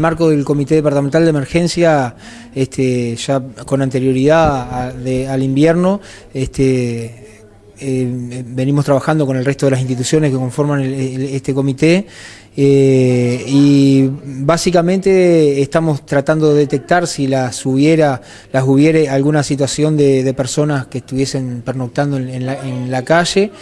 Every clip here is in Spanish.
el marco del Comité Departamental de Emergencia, este, ya con anterioridad al invierno, este, eh, venimos trabajando con el resto de las instituciones que conforman este comité eh, y básicamente estamos tratando de detectar si las hubiera, las hubiera alguna situación de, personas que estuviesen pernoctando en la calle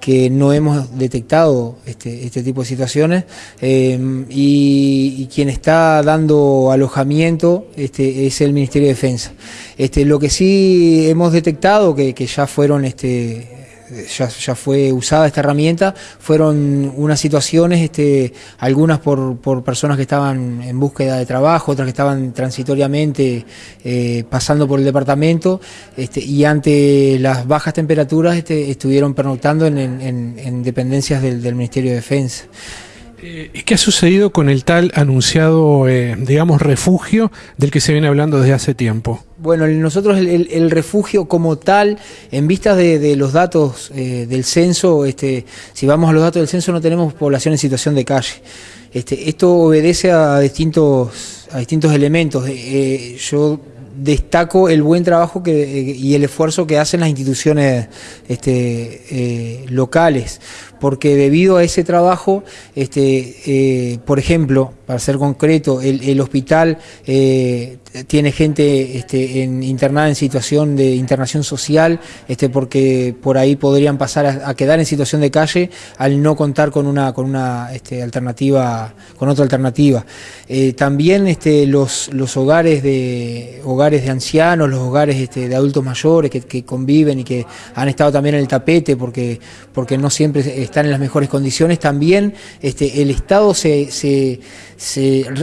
que no hemos detectado este, este tipo de situaciones em, y, quien está dando alojamiento este, es el Ministerio de Defensa. Este, lo que sí hemos detectado, que, que ya fueron este, ya, fue usada esta herramienta, fueron unas situaciones, este, algunas por, personas que estaban en búsqueda de trabajo, otras que estaban transitoriamente eh, pasando por el departamento este, y ante las bajas temperaturas este, estuvieron pernoctando en, dependencias del Ministerio de Defensa. Eh, ¿Qué ha sucedido con el tal anunciado, eh, digamos, refugio del que se viene hablando desde hace tiempo? Bueno, nosotros el, refugio como tal, en vistas de, los datos eh, del censo, este, si vamos a los datos del censo no tenemos población en situación de calle. Este, esto obedece a distintos, a distintos elementos. yo destaco el buen trabajo que, y el esfuerzo que hacen las instituciones este, locales porque debido a ese trabajo, este, eh, por ejemplo, para ser concreto, el, hospital eh, tiene gente este, internada en situación de internación social, este, porque por ahí podrían pasar a, quedar en situación de calle al no contar con una, con una este, alternativa, con otra alternativa. Eh, también este, los, los hogares de hogares de ancianos, los hogares este, de adultos mayores que, que, conviven y que han estado también en el tapete porque, porque no siempre están en las mejores condiciones, también este, el Estado se,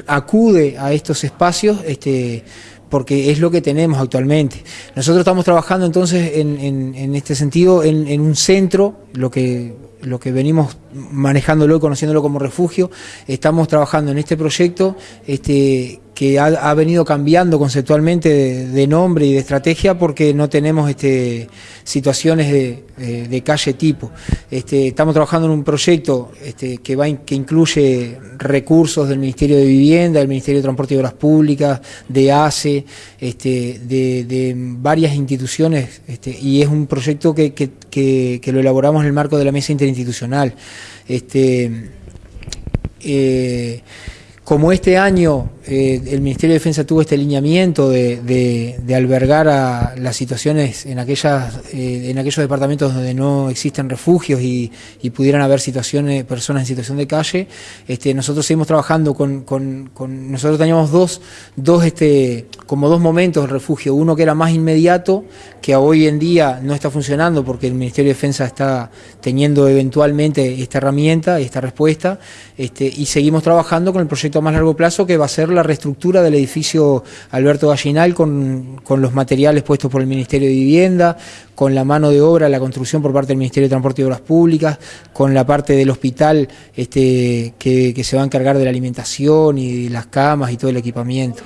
acude a estos espacios este, porque es lo que tenemos actualmente. Nosotros estamos trabajando entonces en, este sentido en, en, un centro, lo que, lo que venimos manejándolo y conociéndolo como refugio, estamos trabajando en este proyecto este, que ha, venido cambiando conceptualmente de, nombre y de estrategia porque no tenemos este, situaciones de, calle tipo. Este, estamos trabajando en un proyecto este, que, va, que incluye recursos del Ministerio de Vivienda, del Ministerio de Transporte y Obras Públicas, de ACE, este, de, varias instituciones este, y es un proyecto que, que, lo elaboramos en el marco de la mesa interinstitucional. Este, eh, como este año eh, el Ministerio de Defensa tuvo este lineamiento de, albergar a las situaciones en, aquellas, eh, en aquellos departamentos donde no existen refugios y, pudieran haber situaciones, personas en situación de calle, este, nosotros seguimos trabajando con, nosotros teníamos dos, dos este, como dos momentos de refugio, uno que era más inmediato, que hoy en día no está funcionando porque el Ministerio de Defensa está teniendo eventualmente esta herramienta y esta respuesta, este, y seguimos trabajando con el proyecto a más largo plazo que va a ser la reestructura del edificio Alberto Gallinal con, los materiales puestos por el Ministerio de Vivienda, con la mano de obra, la construcción por parte del Ministerio de Transporte y Obras Públicas, con la parte del hospital este, que, que se va a encargar de la alimentación y las camas y todo el equipamiento.